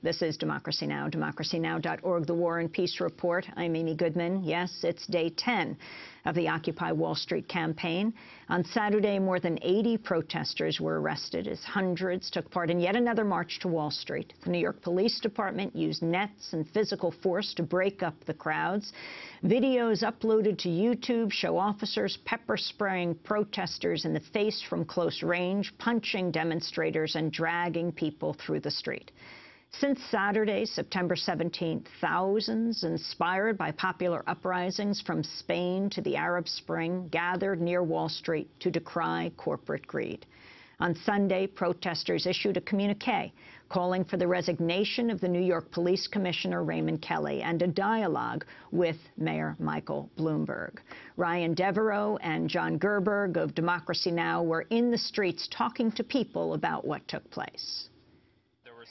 This is Democracy Now!, democracynow.org, the War and Peace Report. I'm Amy Goodman. Yes, it's day 10 of the Occupy Wall Street campaign. On Saturday, more than 80 protesters were arrested as hundreds took part in yet another march to Wall Street. The New York Police Department used nets and physical force to break up the crowds. Videos uploaded to YouTube show officers pepper spraying protesters in the face from close range, punching demonstrators, and dragging people through the street. Since Saturday, September 17th, thousands inspired by popular uprisings from Spain to the Arab Spring gathered near Wall Street to decry corporate greed. On Sunday, protesters issued a communique calling for the resignation of the New York Police Commissioner Raymond Kelly and a dialogue with Mayor Michael Bloomberg. Ryan Devereaux and John Gerberg of Democracy Now! were in the streets talking to people about what took place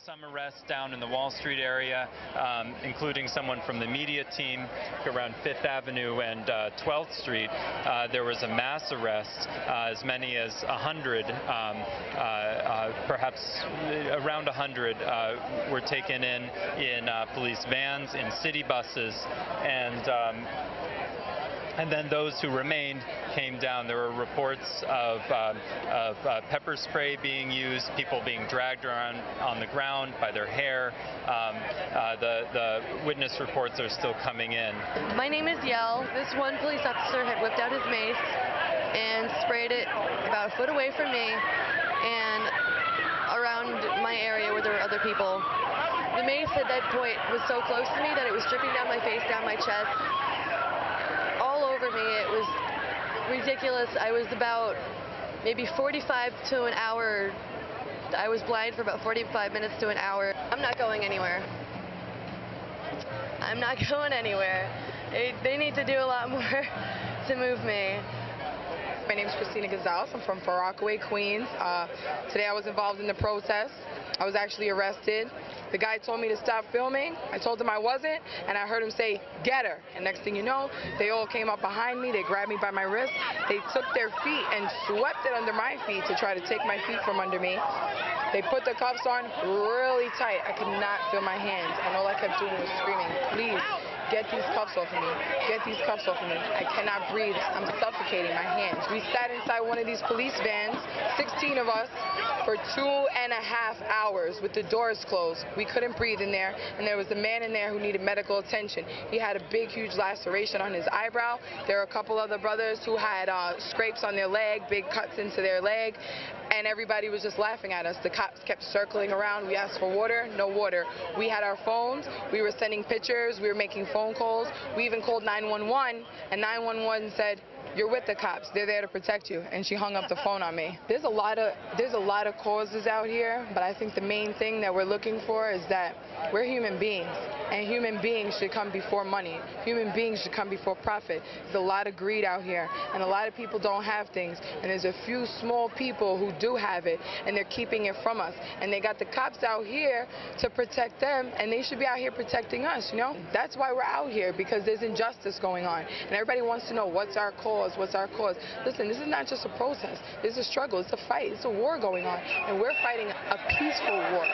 some arrests down in the Wall Street area, um, including someone from the media team around Fifth Avenue and uh, 12th Street. Uh, there was a mass arrest, uh, as many as 100, um, uh, uh, perhaps around 100 uh, were taken in in police vans, in city buses, and um, and then those who remained came down. There were reports of, um, of uh, pepper spray being used, people being dragged around on the ground by their hair. Um, uh, the, the witness reports are still coming in. My name is Yell. This one police officer had whipped out his mace and sprayed it about a foot away from me and around my area where there were other people. The mace at that point was so close to me that it was dripping down my face, down my chest over me. It was ridiculous. I was about maybe 45 to an hour. I was blind for about 45 minutes to an hour. I'm not going anywhere. I'm not going anywhere. They, they need to do a lot more to move me. My name is Christina Gonzalez. I'm from Far Rockaway, Queens. Uh, today I was involved in the protest. I was actually arrested. The guy told me to stop filming. I told him I wasn't, and I heard him say, get her. And next thing you know, they all came up behind me. They grabbed me by my wrist. They took their feet and swept it under my feet to try to take my feet from under me. They put the cuffs on really tight. I could not feel my hands, and all I kept doing was screaming, please, Get these cuffs off of me. Get these cuffs off of me. I cannot breathe. I'm suffocating my hands. We sat inside one of these police vans, 16 of us, for two and a half hours with the doors closed. We couldn't breathe in there, and there was a man in there who needed medical attention. He had a big, huge laceration on his eyebrow. There were a couple other brothers who had uh, scrapes on their leg, big cuts into their leg, and everybody was just laughing at us. The cops kept circling around. We asked for water, no water. We had our phones. We were sending pictures. We were making phone calls. We even called 911, and 911 said, you're with the cops. They're there to protect you. And she hung up the phone on me. There's a lot of there's a lot of causes out here, but I think the main thing that we're looking for is that we're human beings, and human beings should come before money. Human beings should come before profit. There's a lot of greed out here, and a lot of people don't have things, and there's a few small people who do have it, and they're keeping it from us. And they got the cops out here to protect them, and they should be out here protecting us, you know? That's why we're out here, because there's injustice going on, and everybody wants to know what's our cause cause? What's our cause? Listen, this is not just a protest. It's a struggle. It's a fight. It's a war going on. And we're fighting a peaceful war.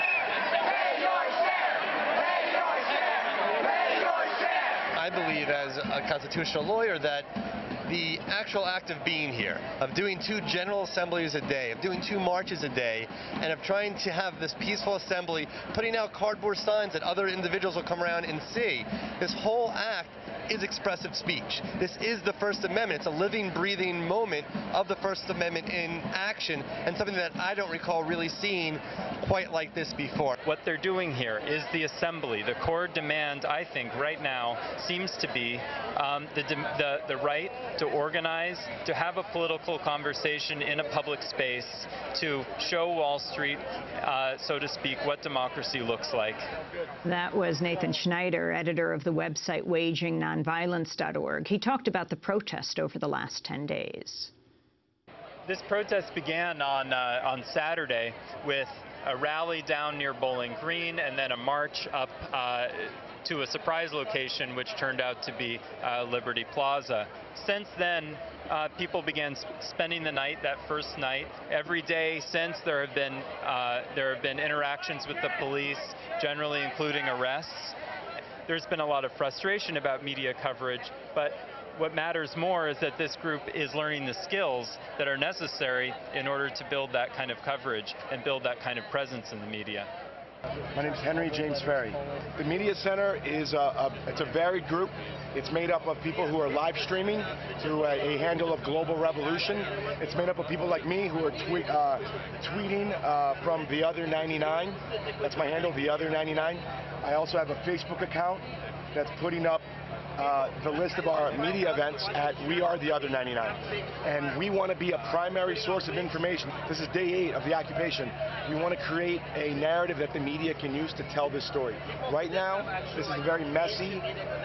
I believe as a constitutional lawyer that the actual act of being here, of doing two general assemblies a day, of doing two marches a day, and of trying to have this peaceful assembly, putting out cardboard signs that other individuals will come around and see, this whole act is expressive speech. This is the First Amendment. It's a living, breathing moment of the First Amendment in action and something that I don't recall really seeing quite like this before. What they're doing here is the assembly. The core demand, I think, right now seems to be um, the, the, the right to organize, to have a political conversation in a public space, to show Wall Street, uh, so to speak, what democracy looks like. That was Nathan Schneider, editor of the website Waging nonviolence.org. He talked about the protest over the last 10 days. This protest began on, uh, on Saturday with a rally down near Bowling Green and then a march up uh, to a surprise location which turned out to be uh, Liberty Plaza. Since then, uh, people began sp- spending the night that first night. Every day since, there have been uh, there have been interactions with the police, generally including arrests. There's been a lot of frustration about media coverage, but what matters more is that this group is learning the skills that are necessary in order to build that kind of coverage and build that kind of presence in the media. My name is Henry James Ferry. The Media Center is a, a, it's a varied group. It's made up of people who are live streaming through a, a handle of Global Revolution. It's made up of people like me who are tweet, uh, tweeting uh, from the other 99. That's my handle, the other 99. I also have a Facebook account that's putting up uh, the list of our media events at We Are the Other 99. And we want to be a primary source of information. This is day eight of the occupation. We want to create a narrative that the media can use to tell this story. Right now, this is a very messy,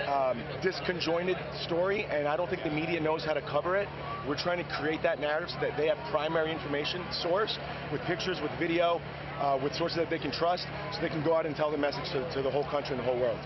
um, disconjointed story, and I don't think the media knows how to cover it. We're trying to create that narrative so that they have primary information source with pictures, with video, uh, with sources that they can trust, so they can go out and tell the message to, to the whole country and the whole world.